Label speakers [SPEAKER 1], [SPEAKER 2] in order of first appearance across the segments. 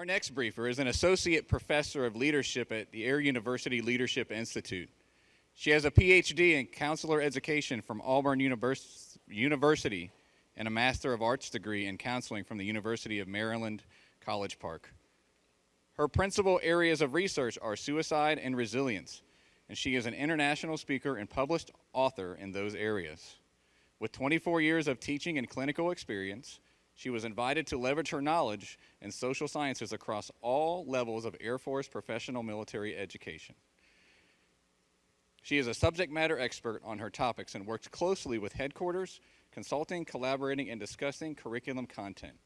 [SPEAKER 1] Our next briefer is an associate professor of leadership at the Air University Leadership Institute. She has a PhD in counselor education from Auburn Univers University and a Master of Arts degree in counseling from the University of Maryland, College Park. Her principal areas of research are suicide and resilience, and she is an international speaker and published author in those areas. With 24 years of teaching and clinical experience, she was invited to leverage her knowledge in social sciences across all levels of Air Force professional military education. She is a subject matter expert on her topics and works closely with headquarters, consulting, collaborating, and discussing curriculum content.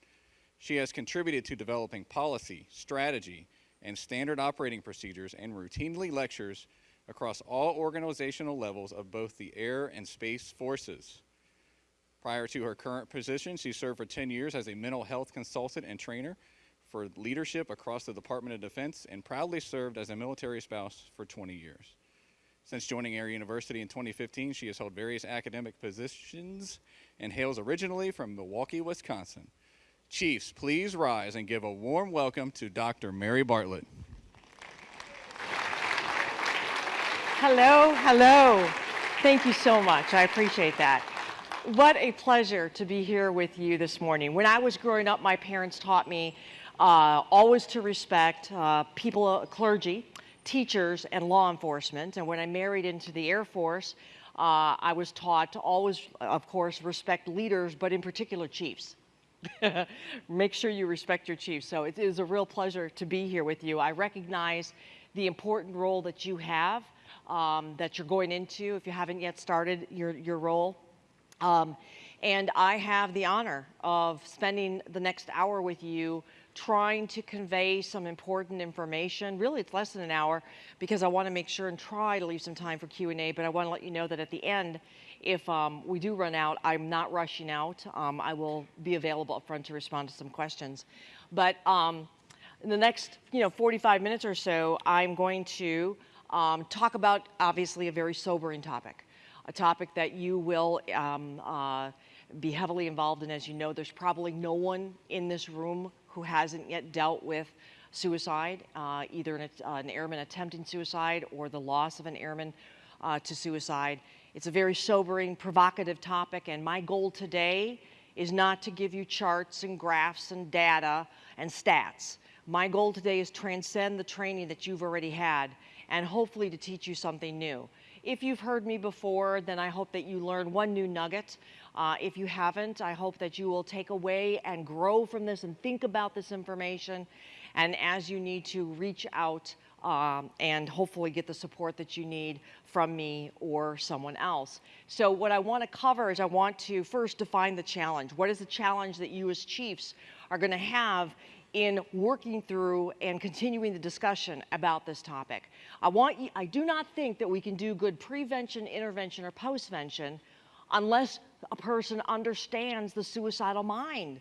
[SPEAKER 1] She has contributed to developing policy, strategy, and standard operating procedures and routinely lectures across all organizational levels of both the air and space forces. Prior to her current position, she served for 10 years as a mental health consultant and trainer for leadership across the Department of Defense and proudly served as a military spouse for 20 years. Since joining Air University in 2015, she has held various academic positions and hails originally from Milwaukee, Wisconsin. Chiefs, please rise and give a warm welcome to Dr. Mary Bartlett.
[SPEAKER 2] Hello, hello. Thank you so much. I appreciate that. What a pleasure to be here with you this morning. When I was growing up, my parents taught me uh, always to respect uh, people, uh, clergy, teachers, and law enforcement. And when I married into the Air Force, uh, I was taught to always, of course, respect leaders, but in particular chiefs. Make sure you respect your chiefs. So it is a real pleasure to be here with you. I recognize the important role that you have, um, that you're going into if you haven't yet started your, your role. Um, and I have the honor of spending the next hour with you trying to convey some important information. Really, it's less than an hour because I want to make sure and try to leave some time for Q&A, but I want to let you know that at the end, if um, we do run out, I'm not rushing out. Um, I will be available up front to respond to some questions. But um, in the next you know, 45 minutes or so, I'm going to um, talk about, obviously, a very sobering topic a topic that you will um, uh, be heavily involved in. As you know, there's probably no one in this room who hasn't yet dealt with suicide, uh, either an, uh, an, airman attempting suicide or the loss of an airman uh, to suicide. It's a very sobering, provocative topic, and my goal today is not to give you charts and graphs and data and stats. My goal today is transcend the training that you've already had and hopefully to teach you something new. If you've heard me before, then I hope that you learn one new nugget. Uh, if you haven't, I hope that you will take away and grow from this and think about this information. And as you need to reach out um, and hopefully get the support that you need from me or someone else. So what I want to cover is I want to first define the challenge. What is the challenge that you as chiefs are going to have in working through and continuing the discussion about this topic. I want you, I do not think that we can do good prevention, intervention, or postvention unless a person understands the suicidal mind.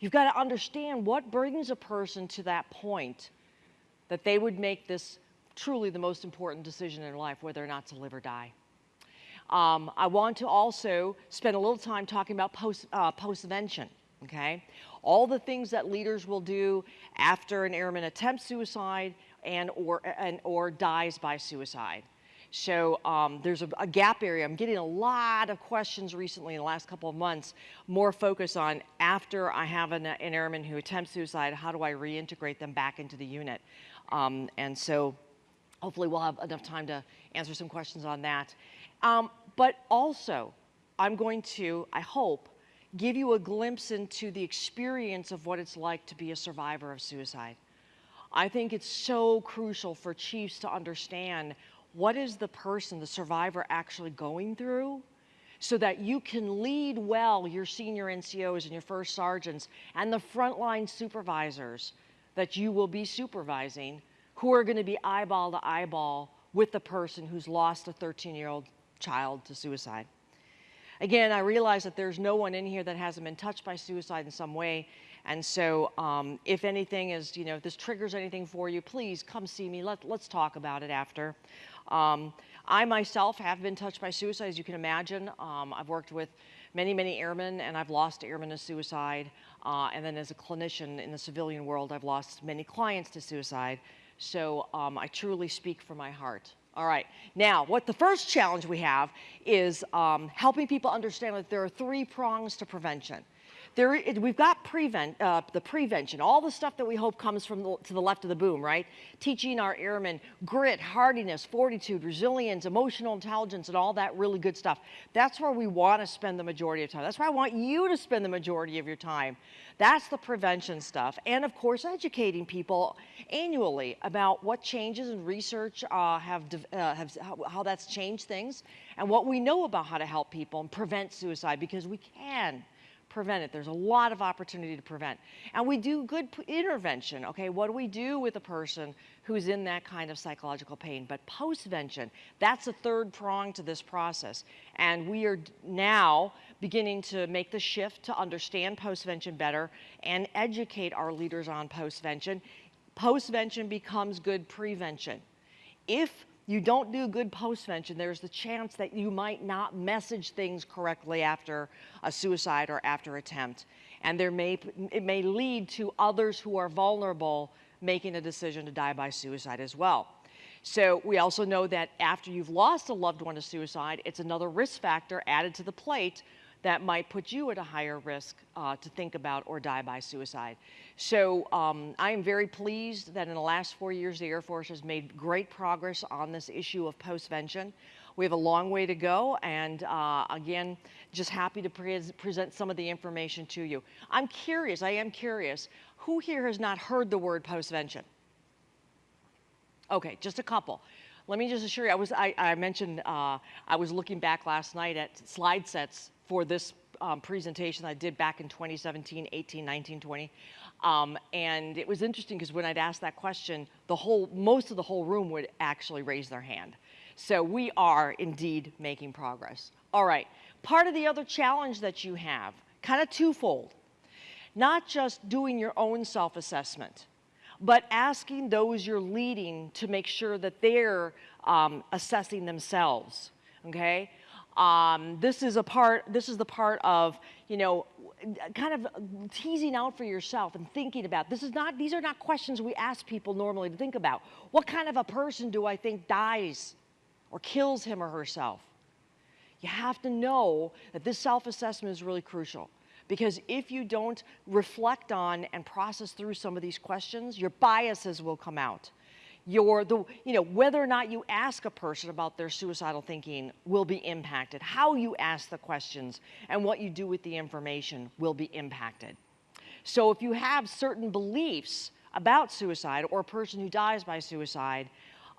[SPEAKER 2] You've got to understand what brings a person to that point that they would make this truly the most important decision in life, whether or not to live or die. Um, I want to also spend a little time talking about post, uh, postvention, okay? All the things that leaders will do after an airman attempts suicide and or, and, or dies by suicide. So um, there's a, a, gap area. I'm getting a lot of questions recently in the last couple of months, more focus on after I have an, an airman who attempts suicide, how do I reintegrate them back into the unit? Um, and so hopefully we'll have enough time to answer some questions on that. Um, but also, I'm going to, I hope, give you a glimpse into the experience of what it's like to be a survivor of suicide. I think it's so crucial for chiefs to understand what is the person, the survivor, actually going through so that you can lead well your senior NCOs and your first sergeants and the frontline supervisors that you will be supervising who are going to be eyeball to eyeball with the person who's lost a 13-year-old child to suicide. Again, I realize that there's no one in here that hasn't been touched by suicide in some way. And so um, if anything is, you know, if this triggers anything for you, please come see me. Let, let's talk about it after. Um, I myself have been touched by suicide, as you can imagine. Um, I've worked with many, many airmen, and I've lost airmen to suicide. Uh, and then as a clinician in the civilian world, I've lost many clients to suicide. So um, I truly speak from my heart. All right. Now, what the first challenge we have is um, helping people understand that there are three prongs to prevention. There, we've got prevent, uh, the prevention, all the stuff that we hope comes from the, to the left of the boom, right? Teaching our airmen grit, hardiness, fortitude, resilience, emotional intelligence, and all that really good stuff. That's where we want to spend the majority of time. That's where I want you to spend the majority of your time. That's the prevention stuff. And of course, educating people annually about what changes in research uh, have, uh, have how, how that's changed things and what we know about how to help people and prevent suicide because we can prevent it. There's a lot of opportunity to prevent. And we do good intervention, okay? What do we do with a person who's in that kind of psychological pain? But postvention, that's the third prong to this process. And we are now beginning to make the shift to understand postvention better and educate our leaders on postvention. Postvention becomes good prevention. If you don't do good postvention, there's the chance that you might not message things correctly after a suicide or after attempt. And there may, it may lead to others who are vulnerable making a decision to die by suicide as well. So we also know that after you've lost a loved one to suicide, it's another risk factor added to the plate that might put you at a higher risk uh, to think about or die by suicide. So um, I am very pleased that in the last four years, the Air Force has made great progress on this issue of postvention. We have a long way to go, and uh, again, just happy to pre present some of the information to you. I'm curious, I am curious, who here has not heard the word postvention? Okay, just a couple. Let me just assure you, I was I, I mentioned uh, I was looking back last night at slide sets for this um, presentation I did back in 2017, 18, 19, 20. Um, and it was interesting because when I'd ask that question, the whole, most of the whole room would actually raise their hand. So we are indeed making progress. All right, part of the other challenge that you have, kind of twofold, not just doing your own self-assessment, but asking those you're leading to make sure that they're um, assessing themselves, okay? Um, this is a part, this is the part of, you know, kind of teasing out for yourself and thinking about, this is not, these are not questions we ask people normally to think about. What kind of a person do I think dies or kills him or herself? You have to know that this self-assessment is really crucial because if you don't reflect on and process through some of these questions, your biases will come out your, the, you know, whether or not you ask a person about their suicidal thinking will be impacted. How you ask the questions and what you do with the information will be impacted. So if you have certain beliefs about suicide or a person who dies by suicide,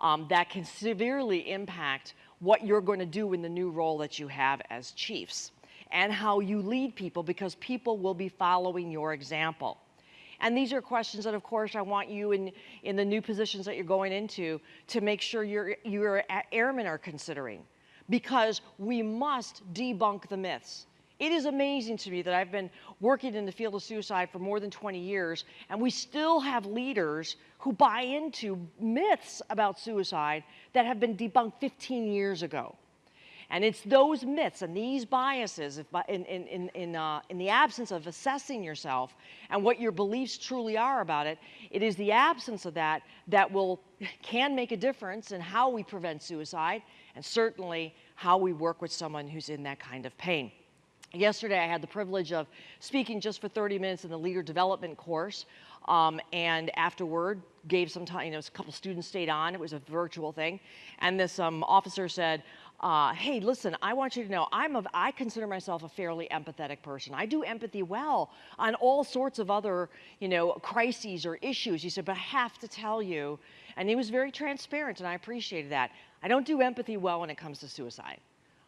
[SPEAKER 2] um, that can severely impact what you're going to do in the new role that you have as chiefs and how you lead people because people will be following your example. And these are questions that, of course, I want you in, in the new positions that you're going into to make sure your, your airmen are considering because we must debunk the myths. It is amazing to me that I've been working in the field of suicide for more than 20 years, and we still have leaders who buy into myths about suicide that have been debunked 15 years ago. And it's those myths and these biases, if, in, in, in, uh, in the absence of assessing yourself and what your beliefs truly are about it, it is the absence of that that will, can make a difference in how we prevent suicide and certainly how we work with someone who's in that kind of pain. Yesterday, I had the privilege of speaking just for 30 minutes in the leader development course. Um, and afterward, gave some time, you know, a couple students stayed on. It was a virtual thing. And this um, officer said, uh, hey, listen, I want you to know I'm a, I consider myself a fairly empathetic person. I do empathy well on all sorts of other, you know, crises or issues. He said, but I have to tell you, and he was very transparent, and I appreciated that. I don't do empathy well when it comes to suicide.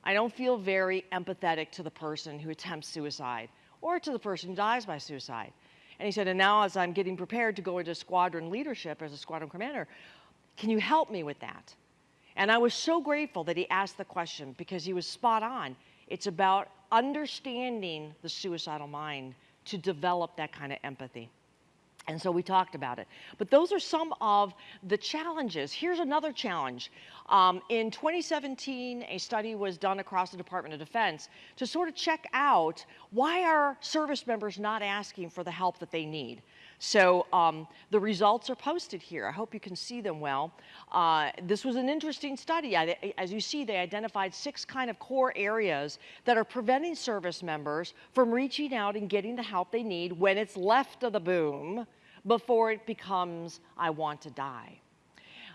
[SPEAKER 2] I don't feel very empathetic to the person who attempts suicide or to the person who dies by suicide. And he said, and now as I'm getting prepared to go into squadron leadership as a squadron commander, can you help me with that? And I was so grateful that he asked the question because he was spot on. It's about understanding the suicidal mind to develop that kind of empathy. And so we talked about it. But those are some of the challenges. Here's another challenge. Um, in 2017, a study was done across the Department of Defense to sort of check out why are service members not asking for the help that they need. So um, the results are posted here. I hope you can see them well. Uh, this was an interesting study. As you see, they identified six kind of core areas that are preventing service members from reaching out and getting the help they need when it's left of the boom before it becomes, I want to die.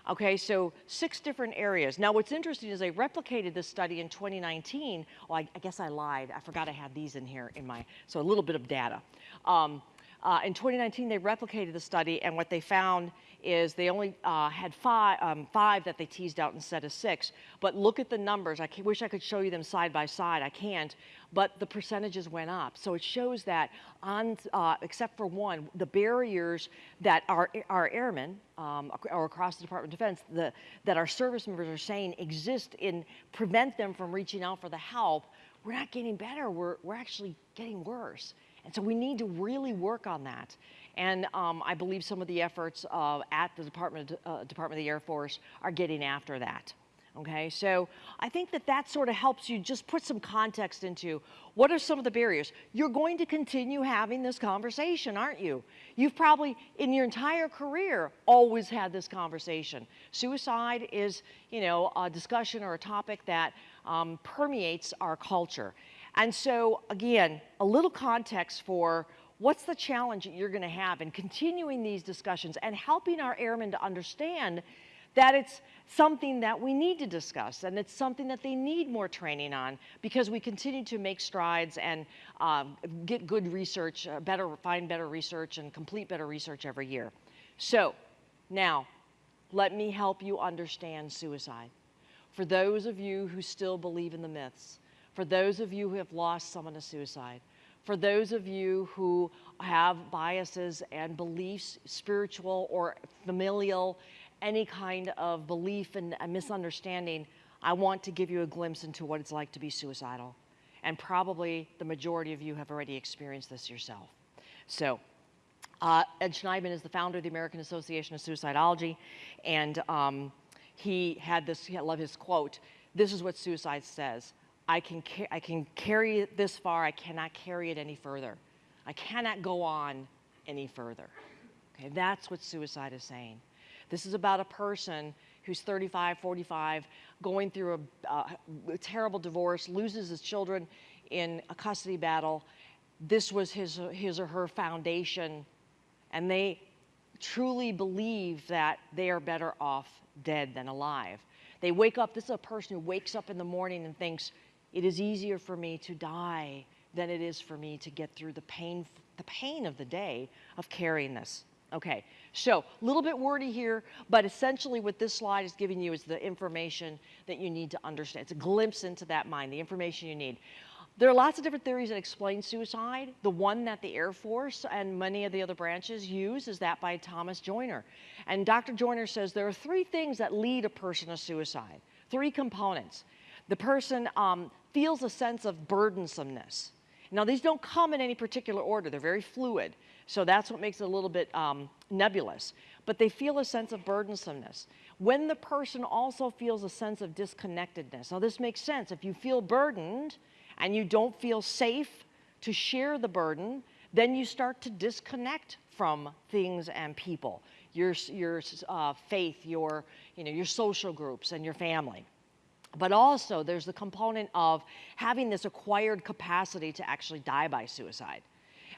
[SPEAKER 2] Okay, so six different areas. Now, what's interesting is they replicated this study in 2019. Well, I, I guess I lied. I forgot I had these in here in my, so a little bit of data. Um, uh, in 2019, they replicated the study, and what they found is they only uh, had five, um, five that they teased out instead of six. But look at the numbers. I wish I could show you them side by side. I can't. But the percentages went up. So it shows that, on, uh, except for one, the barriers that our, our airmen um, or across the Department of Defense, the, that our service members are saying exist in prevent them from reaching out for the help, we're not getting better. We're, we're actually getting worse. And so we need to really work on that. And um, I believe some of the efforts uh, at the Department of, uh, Department of the Air Force are getting after that. Okay, so I think that that sort of helps you just put some context into what are some of the barriers. You're going to continue having this conversation, aren't you? You've probably, in your entire career, always had this conversation. Suicide is, you know, a discussion or a topic that um, permeates our culture. And so, again, a little context for what's the challenge that you're going to have in continuing these discussions and helping our airmen to understand that it's something that we need to discuss and it's something that they need more training on because we continue to make strides and um, get good research, uh, better, find better research and complete better research every year. So now, let me help you understand suicide. For those of you who still believe in the myths, for those of you who have lost someone to suicide, for those of you who have biases and beliefs, spiritual or familial, any kind of belief and misunderstanding, I want to give you a glimpse into what it's like to be suicidal. And probably the majority of you have already experienced this yourself. So, uh, Ed Shneidman is the founder of the American Association of Suicidology, and um, he had this, I love his quote, this is what suicide says. I can, I can carry it this far, I cannot carry it any further. I cannot go on any further. Okay, that's what suicide is saying. This is about a person who's 35, 45, going through a, uh, a terrible divorce, loses his children in a custody battle. This was his, his or her foundation, and they truly believe that they are better off dead than alive. They wake up, this is a person who wakes up in the morning and thinks, it is easier for me to die than it is for me to get through the pain, the pain of the day of carrying this. Okay, so a little bit wordy here, but essentially what this slide is giving you is the information that you need to understand. It's a glimpse into that mind, the information you need. There are lots of different theories that explain suicide. The one that the Air Force and many of the other branches use is that by Thomas Joiner. And Dr. Joiner says there are three things that lead a person to suicide, three components. The person um, feels a sense of burdensomeness. Now, these don't come in any particular order, they're very fluid. So that's what makes it a little bit um, nebulous. But they feel a sense of burdensomeness. When the person also feels a sense of disconnectedness. Now, this makes sense. If you feel burdened and you don't feel safe to share the burden, then you start to disconnect from things and people, your, your uh, faith, your, you know, your social groups, and your family. But also, there's the component of having this acquired capacity to actually die by suicide.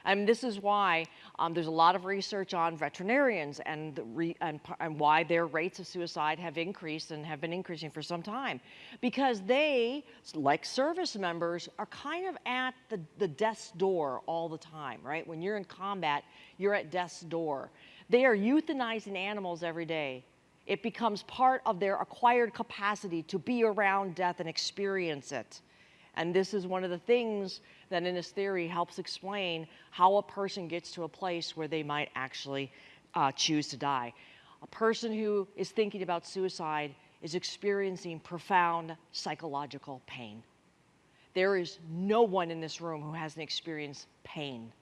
[SPEAKER 2] And this is why um, there's a lot of research on veterinarians and, re, and, and, why their rates of suicide have increased and have been increasing for some time. Because they, like service members, are kind of at the, the death's door all the time, right? When you're in combat, you're at death's door. They are euthanizing animals every day it becomes part of their acquired capacity to be around death and experience it. And this is one of the things that in this theory helps explain how a person gets to a place where they might actually uh, choose to die. A person who is thinking about suicide is experiencing profound psychological pain. There is no one in this room who hasn't experienced pain.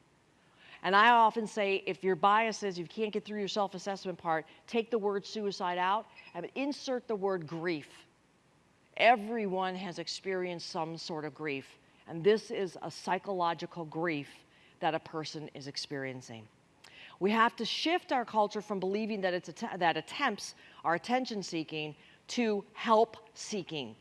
[SPEAKER 2] And I often say if your bias is you can't get through your self assessment part, take the word suicide out and insert the word grief. Everyone has experienced some sort of grief, and this is a psychological grief that a person is experiencing. We have to shift our culture from believing that, it's att- that attempts are attention seeking to help seeking.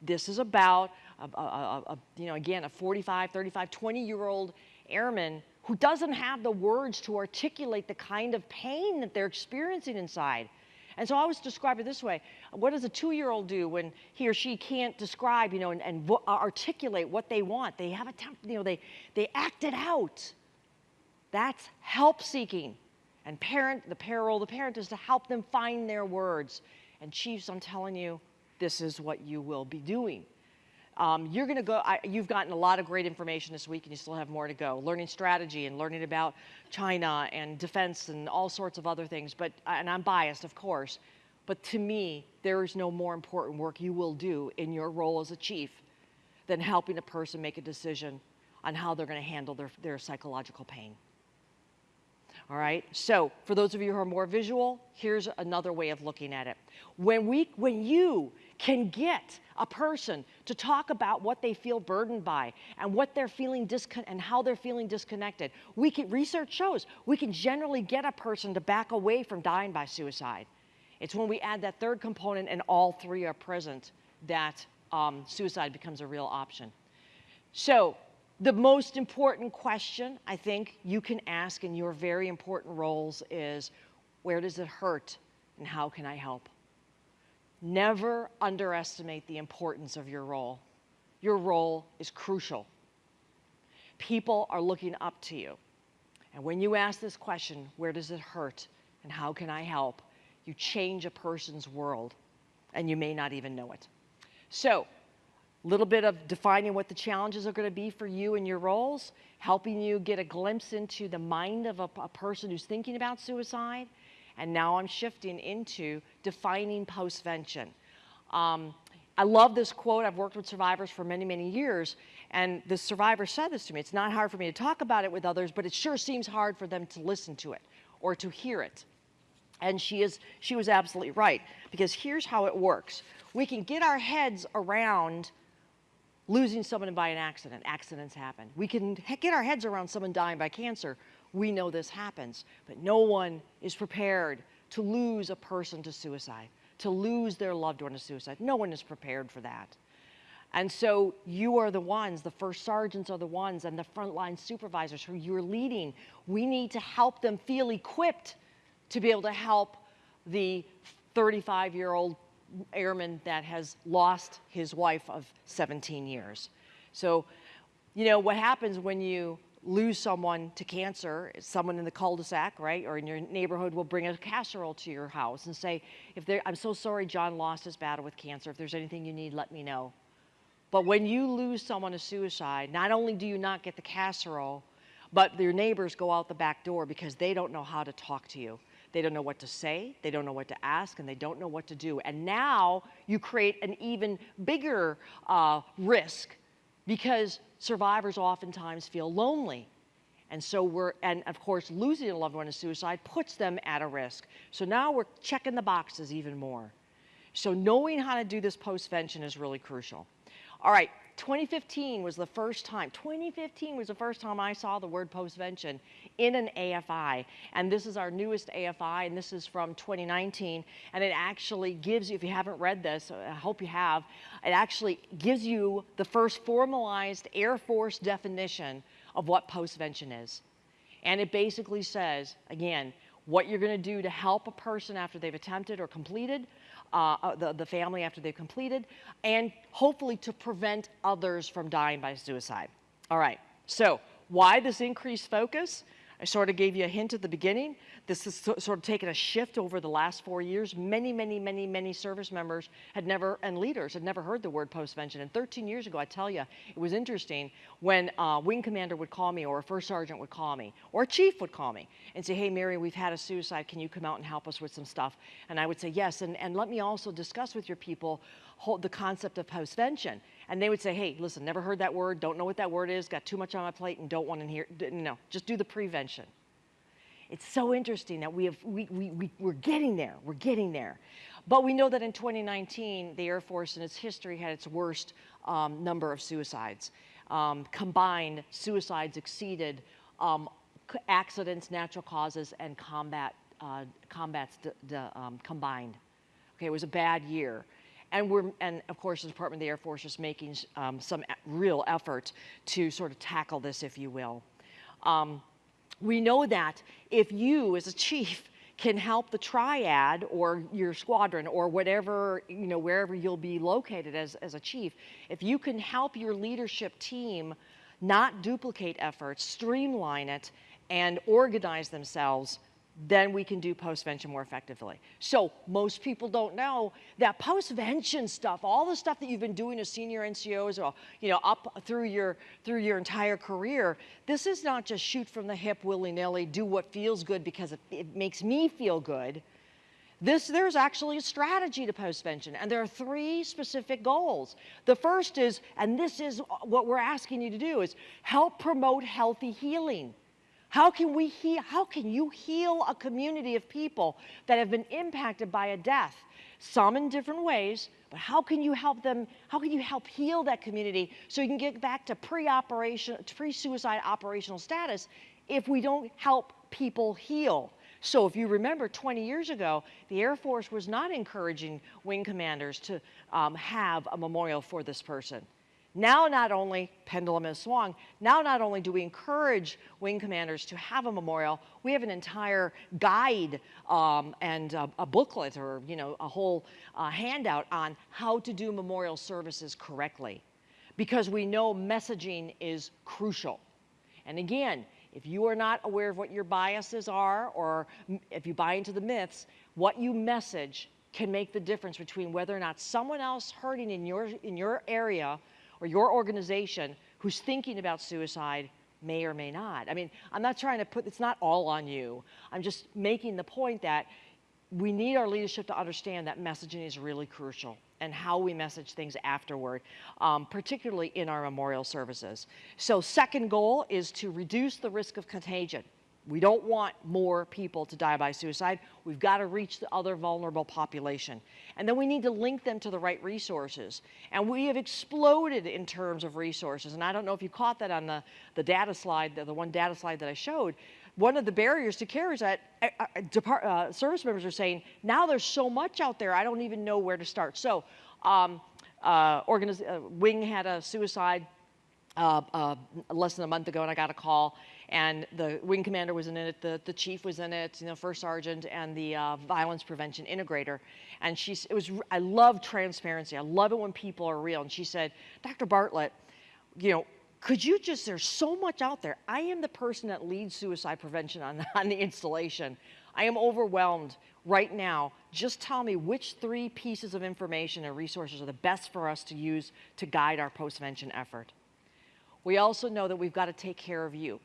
[SPEAKER 2] This is about, a- a- a- you know, again, a 45, 35, 20 year old airman who doesn't have the words to articulate the kind of pain that they're experiencing inside. And so I always describe it this way What does a two year old do when he or she can't describe, you know, and, and vo- uh, articulate what they want? They have a, temp- you know, they, they act it out. That's help seeking. And parent, the parole, the parent is to help them find their words. And chiefs, I'm telling you, this is what you will be doing. Um, you're going to go, I, you've gotten a lot of great information this week and you still have more to go. Learning strategy and learning about China and defense and all sorts of other things. But, and I'm biased, of course, but to me, there is no more important work you will do in your role as a chief than helping a person make a decision on how they're going to handle their, their psychological pain. All right. So for those of you who are more visual, here's another way of looking at it. When we, when you can get a person to talk about what they feel burdened by and what they're feeling discon- and how they're feeling disconnected, we can research shows we can generally get a person to back away from dying by suicide. It's when we add that third component and all three are present that um, suicide becomes a real option. So, the most important question I think you can ask in your very important roles is where does it hurt and how can I help? Never underestimate the importance of your role. Your role is crucial. People are looking up to you. And when you ask this question, where does it hurt and how can I help? You change a person's world and you may not even know it. So, a little bit of defining what the challenges are going to be for you and your roles, helping you get a glimpse into the mind of a, a person who's thinking about suicide. And now I'm shifting into defining postvention. Um, I love this quote. I've worked with survivors for many, many years, and the survivor said this to me. It's not hard for me to talk about it with others, but it sure seems hard for them to listen to it or to hear it. And she is she was absolutely right because here's how it works. We can get our heads around losing someone by an accident. Accidents happen. We can get our heads around someone dying by cancer. We know this happens, but no one is prepared to lose a person to suicide, to lose their loved one to suicide. No one is prepared for that. And so you are the ones, the first sergeants are the ones, and the frontline supervisors who you're leading. We need to help them feel equipped to be able to help the 35 year old airman that has lost his wife of 17 years. So, you know, what happens when you lose someone to cancer, someone in the cul-de-sac, right, or in your neighborhood will bring a casserole to your house and say, if I'm so sorry John lost his battle with cancer. If there's anything you need, let me know. But when you lose someone to suicide, not only do you not get the casserole, but your neighbors go out the back door because they don't know how to talk to you. They don't know what to say, they don't know what to ask, and they don't know what to do. And now you create an even bigger uh, risk because survivors oftentimes feel lonely. And so we're, and of course, losing a loved one to suicide puts them at a risk. So now we're checking the boxes even more. So knowing how to do this postvention is really crucial. All right, 2015 was the first time, 2015 was the first time I saw the word postvention in an AFI. And this is our newest AFI, and this is from 2019. And it actually gives you, if you haven't read this, I hope you have, it actually gives you the first formalized Air Force definition of what postvention is. And it basically says, again, what you're going to do to help a person after they've attempted or completed, uh, uh, the, the family after they've completed, and hopefully to prevent others from dying by suicide. All right, so why this increased focus? I sort of gave you a hint at the beginning. This has sort of taken a shift over the last four years. Many, many, many, many service members had never, and leaders had never heard the word postvention. And 13 years ago, I tell you, it was interesting when a wing commander would call me or a first sergeant would call me or a chief would call me and say, hey, Mary, we've had a suicide. Can you come out and help us with some stuff? And I would say, yes. And, and let me also discuss with your people hold the concept of postvention. And they would say, hey, listen, never heard that word, don't know what that word is, got too much on my plate and don't want to hear, no, just do the prevention. It's so interesting that we have, we, we, we, we're getting there, we're getting there. But we know that in 2019, the Air Force in its history had its worst um, number of suicides. Um, combined, suicides exceeded um, accidents, natural causes, and combat, uh, combats um, combined. Okay, it was a bad year. And we're, and of course, the Department of the Air Force is making um, some real effort to sort of tackle this, if you will. We know that if you, as a chief, can help the triad or your squadron or whatever, you know, wherever you'll be located as, as a chief, if you can help your leadership team not duplicate efforts, streamline it, and organize themselves, then we can do postvention more effectively. So most people don't know that postvention stuff, all the stuff that you've been doing as senior NCOs or uh, you know up through your through your entire career, this is not just shoot from the hip willy-nilly, do what feels good because it, it makes me feel good. This, there's actually a strategy to postvention, and there are three specific goals. The first is, and this is what we're asking you to do, is help promote healthy healing. How can we heal, how can you heal a community of people that have been impacted by a death? Some in different ways, but how can you help them, how can you help heal that community so you can get back to pre-operation, pre-suicide operational status if we don't help people heal? So if you remember 20 years ago, the Air Force was not encouraging wing commanders to um, have a memorial for this person. Now, not only, pendulum has swung, now not only do we encourage wing commanders to have a memorial, we have an entire guide um, and a, a, booklet or, you know, a whole uh, handout on how to do memorial services correctly. Because we know messaging is crucial. And again, if you are not aware of what your biases are, or if you buy into the myths, what you message can make the difference between whether or not someone else hurting in your, in your area or your organization who's thinking about suicide may or may not. I mean, I'm not trying to put, it's not all on you. I'm just making the point that we need our leadership to understand that messaging is really crucial and how we message things afterward, um, particularly in our memorial services. So second goal is to reduce the risk of contagion. We don't want more people to die by suicide. We've got to reach the other vulnerable population. And then we need to link them to the right resources. And we have exploded in terms of resources. And I don't know if you caught that on the, the data slide, the, the one data slide that I showed. One of the barriers to care is that uh, uh, uh, service members are saying, now there's so much out there, I don't even know where to start. So, um, uh, Wing had a suicide uh, uh, less than a month ago, and I got a call, and the wing commander was in it, the, the chief was in it, you know, first sergeant, and the uh, violence prevention integrator. And she, it was, I love transparency. I love it when people are real. And she said, Dr. Bartlett, you know, could you just, there's so much out there. I am the person that leads suicide prevention on, on the installation. I am overwhelmed right now. Just tell me which three pieces of information and resources are the best for us to use to guide our postvention effort. We also know that we've got to take care of you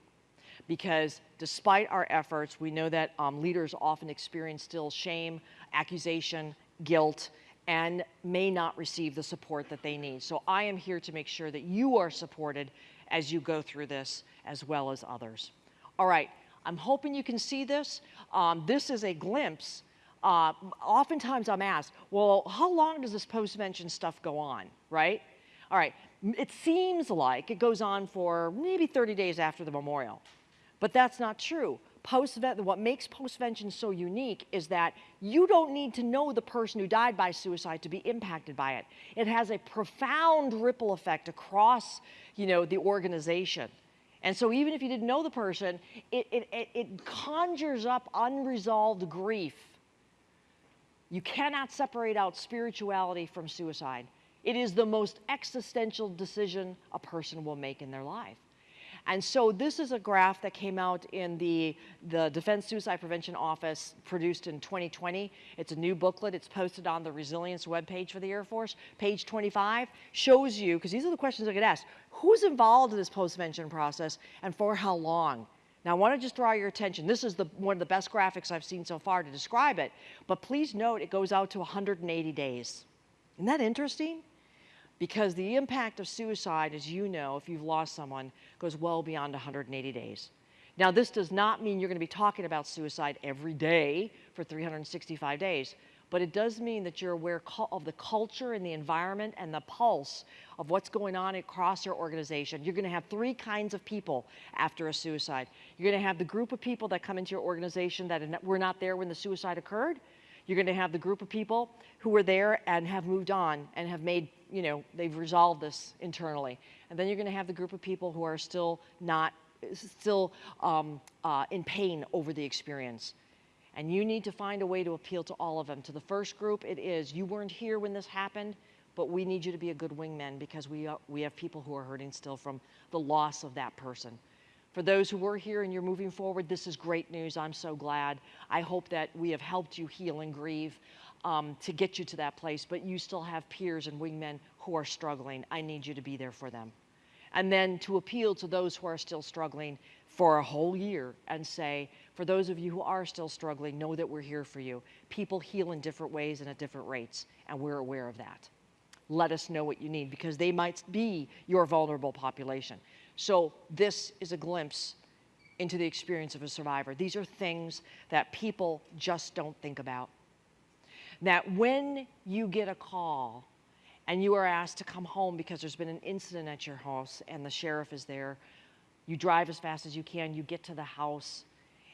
[SPEAKER 2] because despite our efforts, we know that um, leaders often experience still shame, accusation, guilt, and may not receive the support that they need. So I am here to make sure that you are supported as you go through this as well as others. All right, I'm hoping you can see this. Um, this is a glimpse. Uh, oftentimes I'm asked, well, how long does this postvention stuff go on, right? All right, it seems like it goes on for maybe 30 days after the memorial, but that's not true. Post what makes postvention so unique is that you don't need to know the person who died by suicide to be impacted by it. It has a profound ripple effect across, you know, the organization. And so even if you didn't know the person, it, it, it, it conjures up unresolved grief. You cannot separate out spirituality from suicide. It is the most existential decision a person will make in their life. And so this is a graph that came out in the, the Defense Suicide Prevention Office produced in 2020. It's a new booklet. It's posted on the resilience webpage for the Air Force. Page 25 shows you, because these are the questions I get asked, who's involved in this post-vention process and for how long? Now, I want to just draw your attention. This is the, one of the best graphics I've seen so far to describe it, but please note it goes out to 180 days. Isn't that interesting? Because the impact of suicide, as you know, if you've lost someone, goes well beyond 180 days. Now, this does not mean you're going to be talking about suicide every day for 365 days, but it does mean that you're aware of the culture and the environment and the pulse of what's going on across your organization. You're going to have three kinds of people after a suicide. You're going to have the group of people that come into your organization that were not there when the suicide occurred. You're going to have the group of people who were there and have moved on and have made, you know, they've resolved this internally. And then you're going to have the group of people who are still not, still um, uh, in pain over the experience. And you need to find a way to appeal to all of them. To the first group, it is you weren't here when this happened, but we need you to be a good wingman because we, uh, we have people who are hurting still from the loss of that person. For those who were here and you're moving forward, this is great news. I'm so glad. I hope that we have helped you heal and grieve um, to get you to that place, but you still have peers and wingmen who are struggling. I need you to be there for them. And then to appeal to those who are still struggling for a whole year and say, for those of you who are still struggling, know that we're here for you. People heal in different ways and at different rates, and we're aware of that. Let us know what you need because they might be your vulnerable population. So this is a glimpse into the experience of a survivor. These are things that people just don't think about. That when you get a call and you are asked to come home because there's been an incident at your house and the sheriff is there, you drive as fast as you can, you get to the house,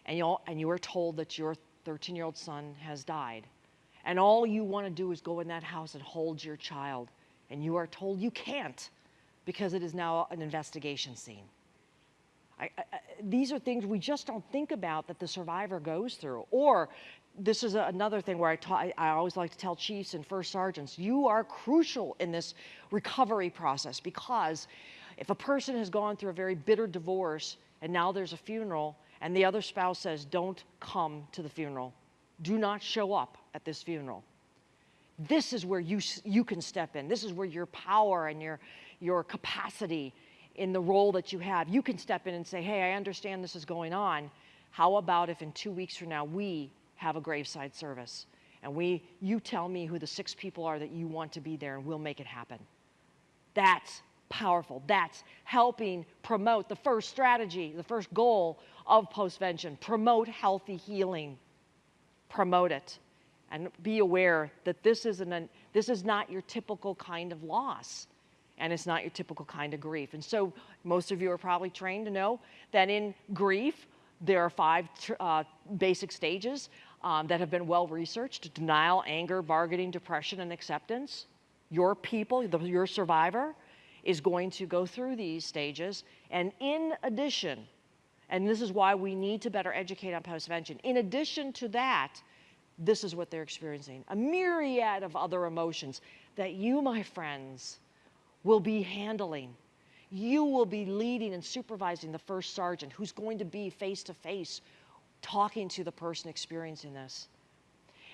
[SPEAKER 2] and, you and you are told that your 13 year old son has died. And all you want to do is go in that house and hold your child. And you are told you can't because it is now an investigation scene. I, I, these are things we just don't think about that the survivor goes through. Or this is a, another thing where I, ta- I always like to tell chiefs and first sergeants, you are crucial in this recovery process because if a person has gone through a very bitter divorce and now there's a funeral and the other spouse says, don't come to the funeral, do not show up at this funeral. This is where you, you can step in. This is where your power and your, your capacity in the role that you have, you can step in and say, hey, I understand this is going on. How about if in two weeks from now we have a graveside service and we, you tell me who the six people are that you want to be there and we'll make it happen. That's powerful. That's helping promote the first strategy, the first goal of postvention. Promote healthy healing. Promote it. And be aware that this, isn't an, this is not your typical kind of loss. And it's not your typical kind of grief. And so most of you are probably trained to know that in grief, there are five uh, basic stages um, that have been well researched denial, anger, bargaining, depression, and acceptance. Your people, the, your survivor, is going to go through these stages. And in addition, and this is why we need to better educate on postvention, in addition to that, this is what they're experiencing a myriad of other emotions that you, my friends, will be handling. You will be leading and supervising the first sergeant who's going to be face to face talking to the person experiencing this.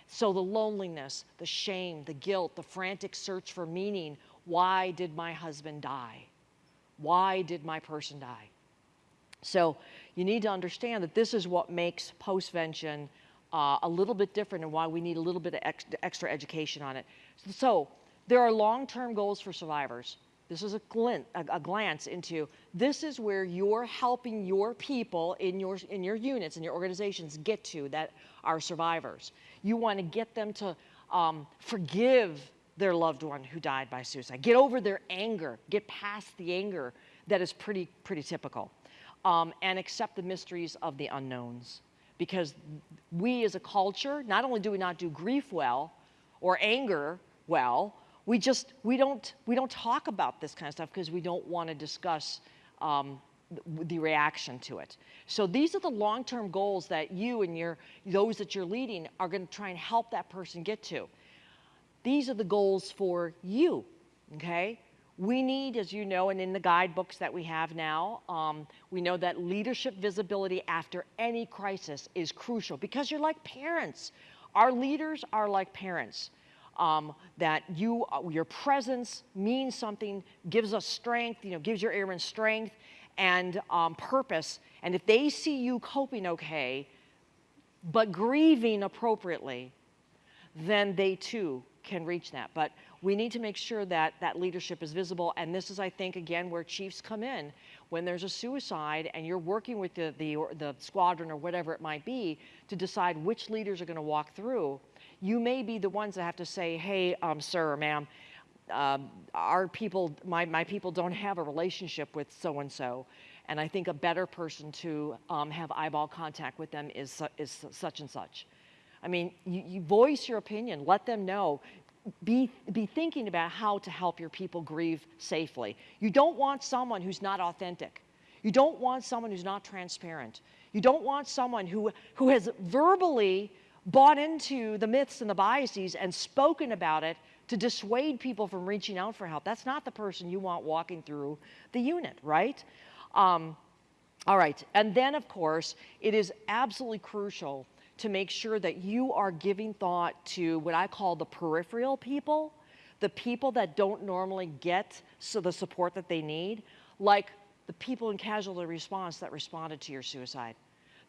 [SPEAKER 2] So the loneliness, the shame, the guilt, the frantic search for meaning why did my husband die? Why did my person die? So you need to understand that this is what makes postvention uh, a little bit different and why we need a little bit of ex extra education on it. So there are long-term goals for survivors. This is a, glint, a, a, glance into this is where you're helping your people in your in your units and your organizations get to that are survivors. You want to get them to um, forgive their loved one who died by suicide. Get over their anger. Get past the anger that is pretty, pretty typical. Um, and accept the mysteries of the unknowns. Because we as a culture, not only do we not do grief well or anger well, we just, we don't, we don't talk about this kind of stuff because we don't want to discuss um, the reaction to it. So these are the long-term goals that you and your, those that you're leading are going to try and help that person get to. These are the goals for you, okay? We need, as you know, and in the guidebooks that we have now, um, we know that leadership visibility after any crisis is crucial because you're like parents. Our leaders are like parents. Um, that you, uh, your presence means something, gives us strength, you know, gives your airmen strength and um, purpose. And if they see you coping okay, but grieving appropriately, then they too can reach that. But we need to make sure that that leadership is visible. And this is, I think, again, where chiefs come in. When there's a suicide and you're working with the, the, the squadron or whatever it might be to decide which leaders are going to walk through, you may be the ones that have to say, hey, um, sir or ma'am, um, our people, my, my people don't have a relationship with so-and-so. And I think a better person to um, have eyeball contact with them is, su- is such and such. I mean, you, you voice your opinion, let them know. Be, be thinking about how to help your people grieve safely. You don't want someone who's not authentic. You don't want someone who's not transparent. You don't want someone who, who has verbally bought into the myths and the biases and spoken about it to dissuade people from reaching out for help. That's not the person you want walking through the unit, right? Um, all right, and then of course, it is absolutely crucial to make sure that you are giving thought to what I call the peripheral people, the people that don't normally get so the support that they need, like the people in casualty response that responded to your suicide,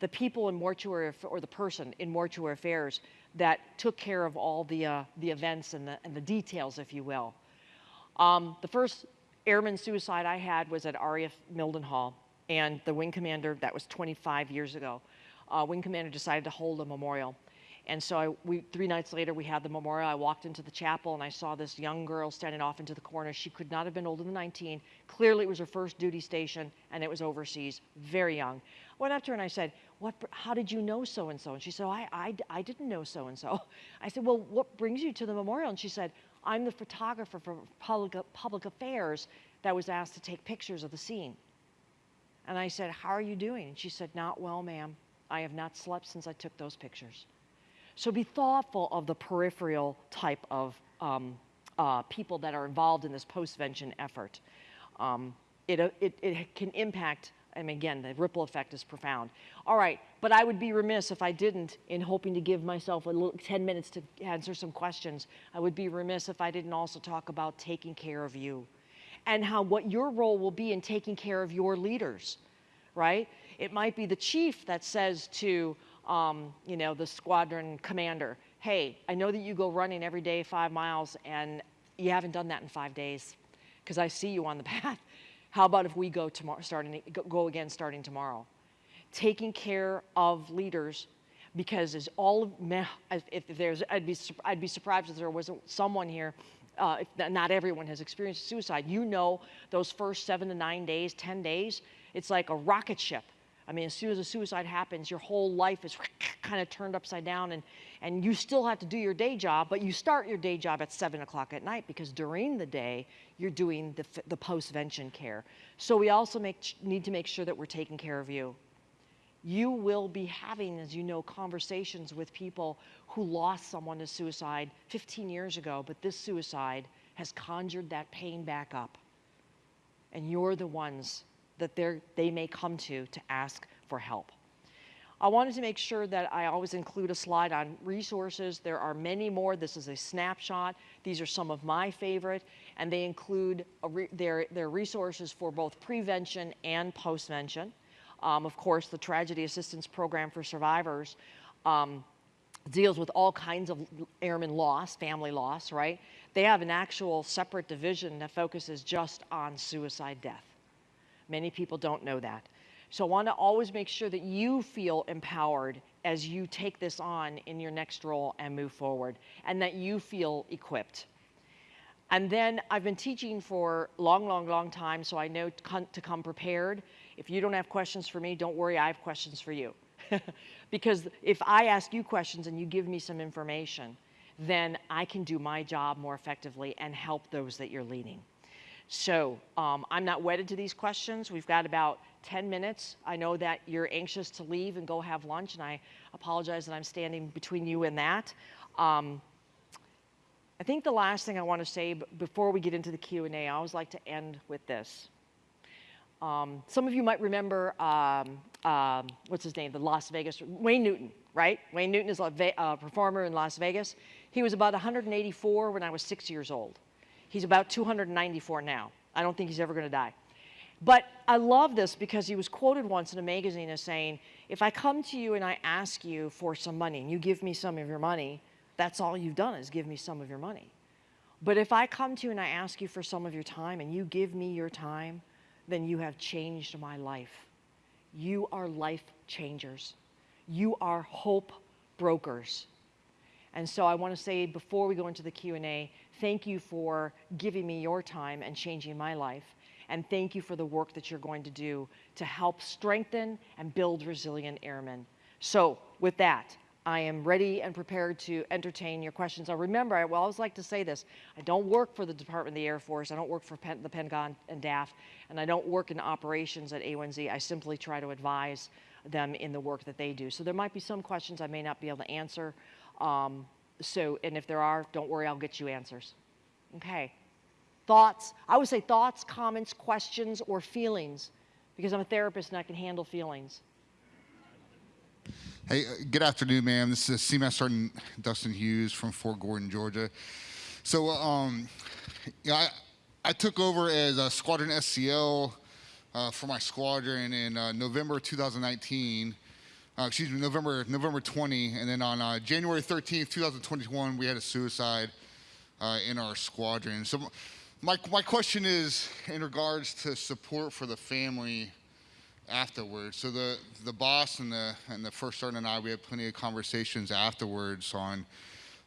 [SPEAKER 2] the people in mortuary or the person in mortuary affairs that took care of all the uh, the events and the and the details, if you will. Um, the first airman suicide I had was at RAF Mildenhall, and the wing commander, that was 25 years ago, uh, wing commander decided to hold a memorial. And so I, we, three nights later, we had the memorial. I walked into the chapel and I saw this young girl standing off into the corner. She could not have been older than 19. Clearly, it was her first duty station and it was overseas, very young. Went up to her and I said, what, how did you know so and so? And she said, I, I, I didn't know so and so. I said, Well, what brings you to the memorial? And she said, I'm the photographer for public, public affairs that was asked to take pictures of the scene. And I said, How are you doing? And she said, Not well, ma'am. I have not slept since I took those pictures. So be thoughtful of the peripheral type of um, uh, people that are involved in this postvention effort. Um, it, uh, it, it can impact, Mean, again, the ripple effect is profound. All right, but I would be remiss if I didn't, in hoping to give myself a little 10 minutes to answer some questions, I would be remiss if I didn't also talk about taking care of you and how what your role will be in taking care of your leaders, right? It might be the chief that says to, um, you know, the squadron commander, hey, I know that you go running every day five miles and you haven't done that in five days because I see you on the path. How about if we go tomorrow, starting, go again starting tomorrow? Taking care of leaders because as all of, if there's, I'd be, I'd be surprised if there wasn't someone here uh, if not everyone has experienced suicide, you know those first seven to nine days, 10 days, it's like a rocket ship. I mean, as soon as a suicide happens, your whole life is kind of turned upside down, and, and you still have to do your day job, but you start your day job at 7 o'clock at night because during the day, you're doing the, the post-vention care. So we also make, need to make sure that we're taking care of you you will be having, as you know, conversations with people who lost someone to suicide 15 years ago, but this suicide has conjured that pain back up. And you're the ones that they may come to to ask for help. I wanted to make sure that I always include a slide on resources. There are many more. This is a snapshot. These are some of my favorite, and they include re their, their resources for both prevention and postvention. Um, of course, the Tragedy Assistance Program for Survivors um, deals with all kinds of airman loss, family loss, right? They have an actual separate division that focuses just on suicide death. Many people don't know that. So I want to always make sure that you feel empowered as you take this on in your next role and move forward, and that you feel equipped. And then I've been teaching for long, long, long time, so I know to come prepared. If you don't have questions for me, don't worry, I have questions for you. because if I ask you questions and you give me some information, then I can do my job more effectively and help those that you're leading. So um, I'm not wedded to these questions. We've got about 10 minutes. I know that you're anxious to leave and go have lunch, and I apologize that I'm standing between you and that. Um, I think the last thing I want to say before we get into the Q&A, I always like to end with this. Um, some of you might remember, um, um, what's his name, the Las Vegas, Wayne Newton, right? Wayne Newton is a performer in Las Vegas. He was about 184 when I was six years old. He's about 294 now. I don't think he's ever going to die. But I love this because he was quoted once in a magazine as saying, if I come to you and I ask you for some money and you give me some of your money, that's all you've done is give me some of your money. But if I come to you and I ask you for some of your time and you give me your time, then you have changed my life. You are life changers. You are hope brokers. And so I want to say before we go into the Q&A, thank you for giving me your time and changing my life. And thank you for the work that you're going to do to help strengthen and build resilient airmen. So with that, I am ready and prepared to entertain your questions. Now remember, I always like to say this, I don't work for the Department of the Air Force, I don't work for Pen- the Pentagon and DAF, and I don't work in operations at A1Z. I simply try to advise them in the work that they do. So there might be some questions I may not be able to answer. Um, so, and if there are, don't worry, I'll get you answers. Okay. Thoughts, I would say thoughts, comments, questions, or feelings, because I'm a therapist and I can handle feelings.
[SPEAKER 3] Hey, uh, good afternoon, ma'am. This is CMAS Sergeant Dustin Hughes from Fort Gordon, Georgia. So, um, yeah, I, I took over as a squadron SEL uh, for my squadron in uh, November 2019. Uh, excuse me, November November 20, and then on uh, January 13th, 2021, we had a suicide uh, in our squadron. So, my my question is in regards to support for the family afterwards. So the the boss and the and the first sergeant and I, we had plenty of conversations afterwards on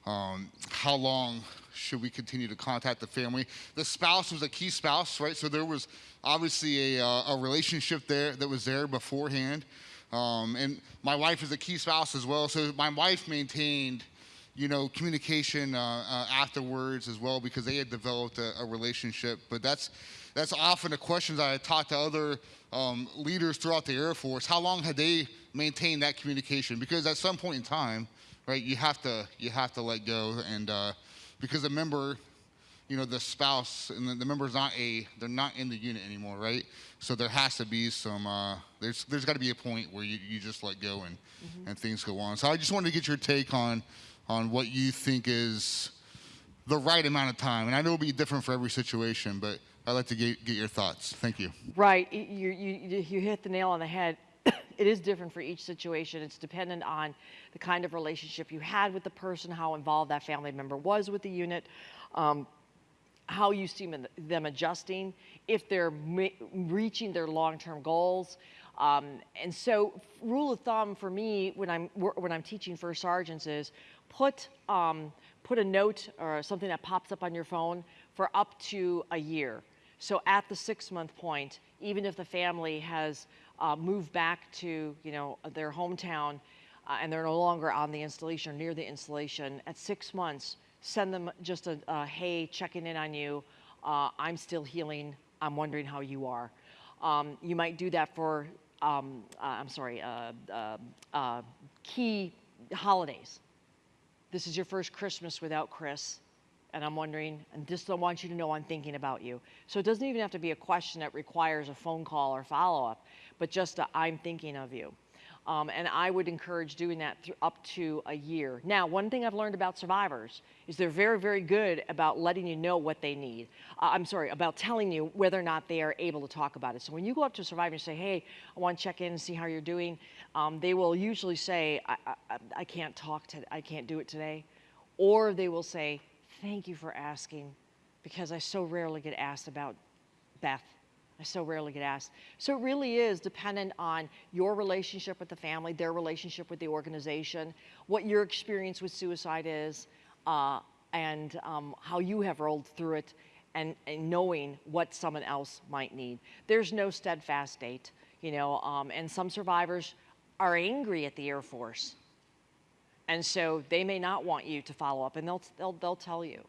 [SPEAKER 3] um, how long should we continue to contact the family. The spouse was a key spouse, right? So there was obviously a, uh, a relationship there that was there beforehand. Um, and my wife is a key spouse as well. So my wife maintained, you know, communication uh, uh, afterwards as well because they had developed a, a relationship. But that's that's often a question that I talk to other um, leaders throughout the Air Force. How long had they maintained that communication? Because at some point in time, right, you have to you have to let go, and uh, because a member, you know, the spouse and the, the member's not a they're not in the unit anymore, right? So there has to be some uh, there's there's got to be a point where you, you just let go and and things go on. So I just wanted to get your take on on what you think is the right amount of time, and I know it'll be different for every situation, but I'd like to get, get your thoughts. Thank you.
[SPEAKER 2] Right, you, you, you hit the nail on the head. it is different for each situation. It's dependent on the kind of relationship you had with the person, how involved that family member was with the unit, um, how you see them- adjusting, if they're reaching their long-term goals. Um, and so, rule of thumb for me when I'm when I'm teaching first sergeants is put um, put a note or something that pops up on your phone for up to a year. So at the six month point, even if the family has uh, moved back to you know their hometown uh, and they're no longer on the installation or near the installation, at six months, send them just a, a hey, checking in on you. Uh, I'm still healing. I'm wondering how you are. Um, you might do that for um, uh, I'm sorry, uh, uh, uh, key holidays. This is your first Christmas without Chris and I'm wondering, and just I want you to know I'm thinking about you. So it doesn't even have to be a question that requires a phone call or follow up, but just I'm thinking of you. Um, and I would encourage doing that up to a year. Now, one thing I've learned about survivors is they're very, very good about letting you know what they need. Uh, I'm sorry, about telling you whether or not they are able to talk about it. So when you go up to a survivor and say, hey, I want to check in and see how you're doing, um, they will usually say, I, I, I can't talk to, I can't do it today. Or they will say, thank you for asking because I so rarely get asked about Beth. I so rarely get asked. So it really is dependent on your relationship with the family, their relationship with the organization, what your experience with suicide is, uh, and um, how you have rolled through it, and, and, knowing what someone else might need. There's no steadfast date, you know, um, and some survivors are angry at the Air Force and so they may not want you to follow up, and they'll, they'll, they'll tell you.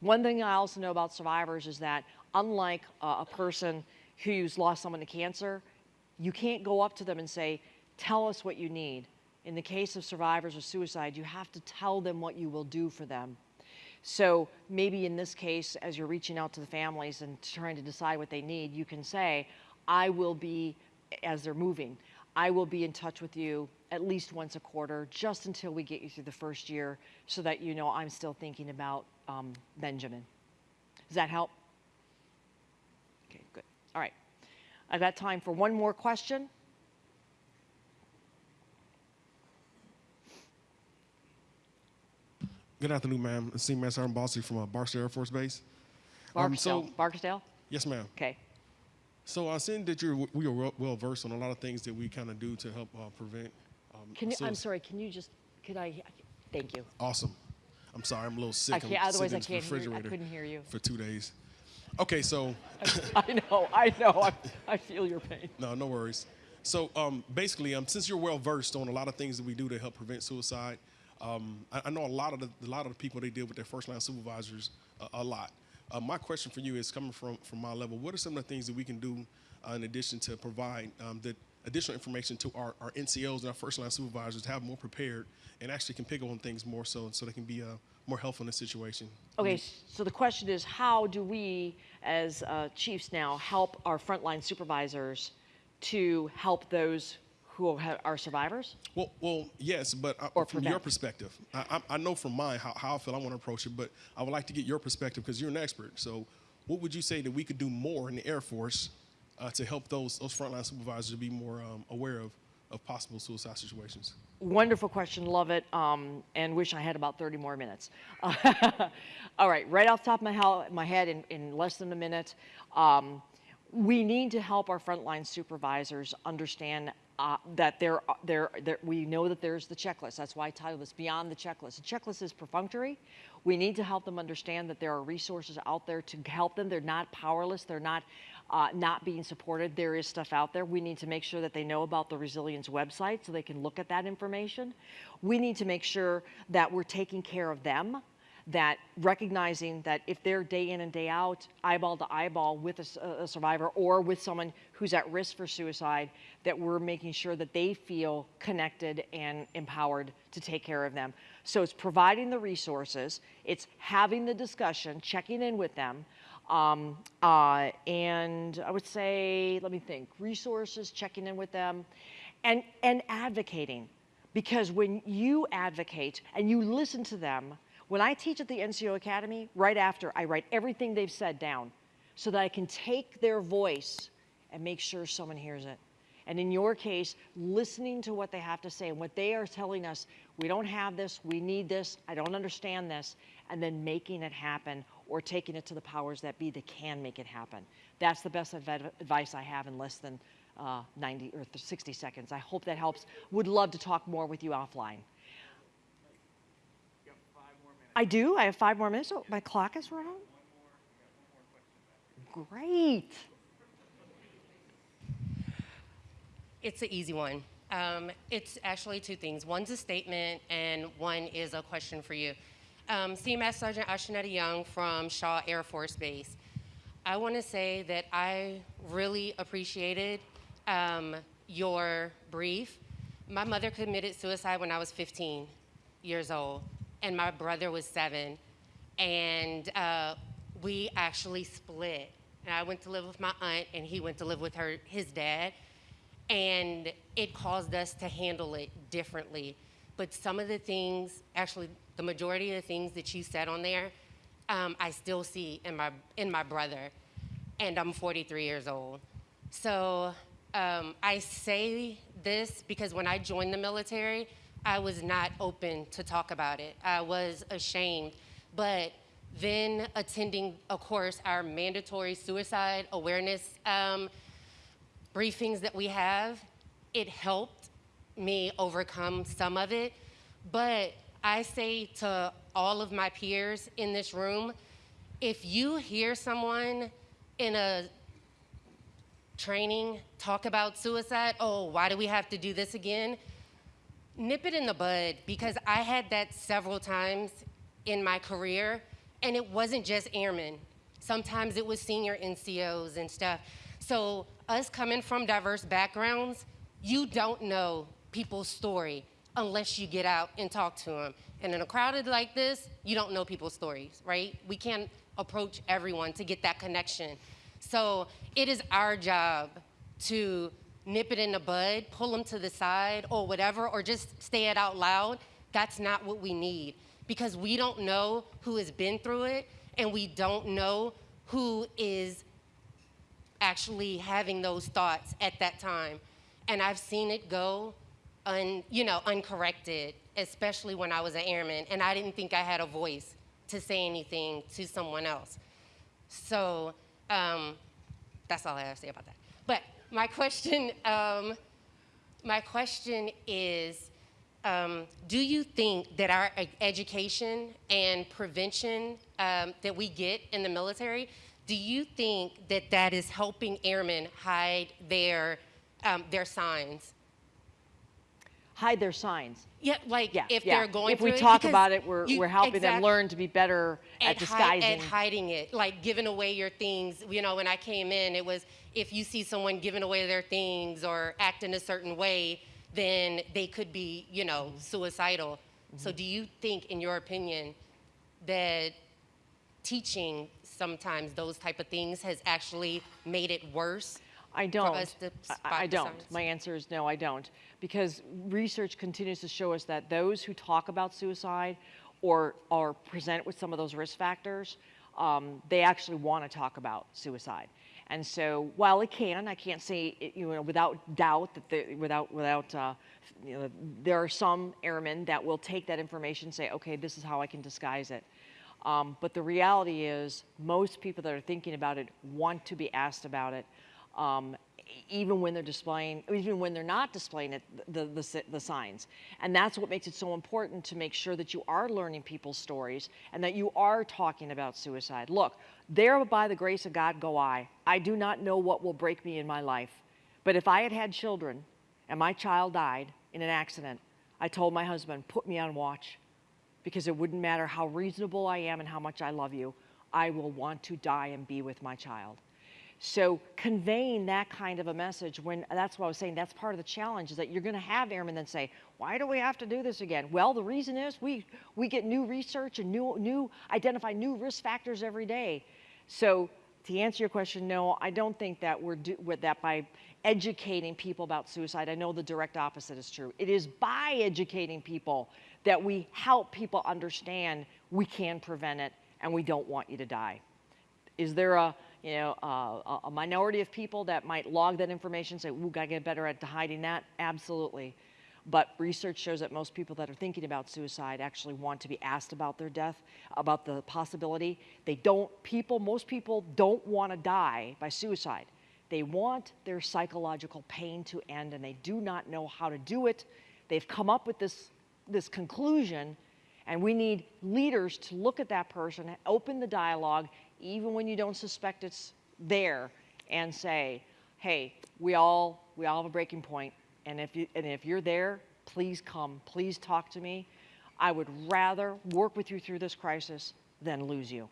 [SPEAKER 2] One thing I also know about survivors is that unlike uh, a person who's lost someone to cancer, you can't go up to them and say, tell us what you need. In the case of survivors of suicide, you have to tell them what you will do for them. So maybe in this case, as you're reaching out to the families and trying to decide what they need, you can say, I will be, as they're moving, I will be in touch with you at least once a quarter, just until we get you through the first year, so that you know I'm still thinking about um, Benjamin. Does that help? All right. I've got time for one more question.
[SPEAKER 4] Good afternoon, ma'am. Senior Master Sergeant Bossy from uh, Barksdale Air Force Base. Um,
[SPEAKER 2] Barksdale.
[SPEAKER 4] so-
[SPEAKER 2] Barksdale?
[SPEAKER 4] Yes, ma'am.
[SPEAKER 2] Okay.
[SPEAKER 4] So I seen that you're we are well, versed on a lot of things that we kind of do to help uh, prevent. Um,
[SPEAKER 2] Can you, I'm sorry, can you just, could I, thank you.
[SPEAKER 4] Awesome. I'm sorry, I'm a little sick.
[SPEAKER 2] I can't-
[SPEAKER 4] I'm
[SPEAKER 2] otherwise I can't hear- I couldn't hear you.
[SPEAKER 4] for two days. Okay, so
[SPEAKER 2] I know, I know, I, I feel your pain.
[SPEAKER 4] no, no worries. So um, basically, um, since you're well versed on a lot of things that we do to help prevent suicide, um, I, I know a lot of the a lot of the people they deal with their first line supervisors uh, a lot. Uh, my question for you is coming from from my level. What are some of the things that we can do uh, in addition to provide um, the additional information to our, our NCOs and our first line supervisors to have more prepared and actually can pick up on things more so so they can be uh, more helpful in the situation.
[SPEAKER 2] Okay, so the question is, how do we, as uh, chiefs now, help our frontline supervisors to help those who are survivors?
[SPEAKER 4] Well, well, yes, but uh,
[SPEAKER 2] Or
[SPEAKER 4] from your perspective, I, I, I know from mine how, how I feel I want to approach it, but I would like to get your perspective because you're an expert. So, what would you say that we could do more in the Air Force uh, to help those those frontline supervisors to be more um, aware of of possible suicide situations?
[SPEAKER 2] Wonderful question, love it, um, and wish I had about 30 more minutes. All right, right off the top of my, my head, in, in less than a minute, um, we need to help our frontline supervisors understand uh, that there, there, there, we know that there's the checklist. That's why I titled this Beyond the Checklist. The checklist is perfunctory. We need to help them understand that there are resources out there to help them. They're not powerless. They're not uh, not being supported. There is stuff out there. We need to make sure that they know about the Resilience website so they can look at that information. We need to make sure that we're taking care of them that recognizing that if they're day in and day out, eyeball to eyeball with a survivor or with someone who's at risk for suicide, that we're making sure that they feel connected and empowered to take care of them. So it's providing the resources, it's having the discussion, checking in with them. Um, uh, and I would say, let me think, resources, checking in with them, and, and advocating. Because when you advocate and you listen to them, when I teach at the NCO Academy, right after, I write everything they've said down so that I can take their voice and make sure someone hears it. And in your case, listening to what they have to say and what they are telling us, we don't have this, we need this, I don't understand this, and then making it happen or taking it to the powers that be that can make it happen. That's the best adv- advice I have in less than uh, 90 or 60 seconds. I hope that helps. Would love to talk more with you offline. I do. I have five more minutes. Oh, my clock is running. Great.
[SPEAKER 5] It's an easy one. Um, it's actually two things. One's a statement, and one is a question for you. Um, CMS Sergeant Ashanetta Young from Shaw Air Force Base. I want to say that I really appreciated um, your brief. My mother committed suicide when I was 15 years old, and my brother was seven. And uh, we actually split. And I went to live with my aunt, and he went to live with her, his dad and it caused us to handle it differently. But some of the things, actually, the majority of the things that you said on there, um, I still see in my in my brother, and I'm 43 years old. So um, I say this because when I joined the military, I was not open to talk about it. I was ashamed, but then attending, of course, our mandatory suicide awareness. Um, briefings that we have, it helped me overcome some of it. But I say to all of my peers in this room, if you hear someone in a training talk about suicide, oh, why do we have to do this again? Nip it in the bud because I had that several times in my career, and it wasn't just airmen. Sometimes it was senior NCOs and stuff. So, us coming from diverse backgrounds, you don't know people's story. Unless you get out and talk to them. And in a crowded like this, you don't know people's stories, right? We can't approach everyone to get that connection. So it is our job to nip it in the bud, pull them to the side or whatever, or just say it out loud. That's not what we need because we don't know who has been through it and we don't know who is actually having those thoughts at that time. And I've seen it go un, you know, uncorrected, especially when I was an airman and I didn't think I had a voice to say anything to someone else. So um, that's all I have to say about that. But my question, um, my question is, um, do you think that our education and prevention um, that we get in the military, do you think that that is helping airmen hide their um, their signs?
[SPEAKER 2] Hide their signs.
[SPEAKER 5] Yeah, like
[SPEAKER 2] Yeah,
[SPEAKER 5] if
[SPEAKER 2] yeah.
[SPEAKER 5] they're going
[SPEAKER 2] If we talk
[SPEAKER 5] because
[SPEAKER 2] about it, we're,
[SPEAKER 5] you-
[SPEAKER 2] we're helping them learn to be better at,
[SPEAKER 5] at, hi-
[SPEAKER 2] disguising.
[SPEAKER 5] at hiding it, like giving away your things. You know, when I came in, it was if you see someone giving away their things or acting a certain way, then they could be, you know, suicidal. So,
[SPEAKER 2] Mm-hmm.
[SPEAKER 5] do you think, in your opinion, that teaching sometimes those type of things has actually made it worse?
[SPEAKER 2] I don't. I- I, don't. My answer is no, I don't. Because research continues to show us that those who talk about suicide or are present with some of those risk factors, um, they actually want to talk about suicide. And so, while it can, I can't say it, you know without doubt that there, without without uh, you know, there are some airmen that will take that information, and say, okay, this is how I can disguise it. Um, but the reality is, most people that are thinking about it want to be asked about it, um, even when they're displaying, even when they're not displaying it, the, the, the signs. And that's what makes it so important to make sure that you are learning people's stories and that you are talking about suicide. Look, there by the grace of God go I. I do not know what will break me in my life. But if I had had children and my child died in an accident, I told my husband, put me on watch because it wouldn't matter how reasonable I am and how much I love you, I will want to die and be with my child. So conveying that kind of a message when that's what I was saying, that's part of the challenge is that you're going to have airmen then say, why do we have to do this again? Well, the reason is we, we get new research and new, new, identify new risk factors every day. So to answer your question, no, I don't think that we're do, with that by educating people about suicide. I know the direct opposite is true. It is by educating people that we help people understand we can prevent it and we don't want you to die. Is there a you know uh, a, a minority of people that might log that information, say, "Ooh, gotta get better at hiding that"? Absolutely. But research shows that most people that are thinking about suicide actually want to be asked about their death, about the possibility. They don't. People, most people don't want to die by suicide. They want their psychological pain to end, and they do not know how to do it. They've come up with this this conclusion and we need leaders to look at that person, open the dialogue, even when you don't suspect it's there, and say, hey, we all, we all have a breaking point, and if, you, and if you're there, please come, please talk to me. I would rather work with you through this crisis than lose you.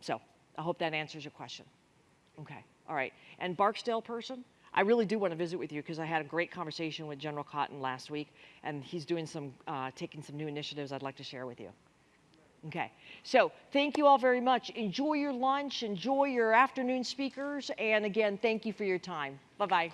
[SPEAKER 2] So I hope that answers your question. Okay, all right. And Barksdale person, I really do want to visit with you because I had a great conversation with General Cotton last week, and he's doing some, uh, taking some new initiatives I'd like to share with you. Okay, so thank you all very much. Enjoy your lunch, enjoy your afternoon speakers, and again, thank you for your time. Bye bye.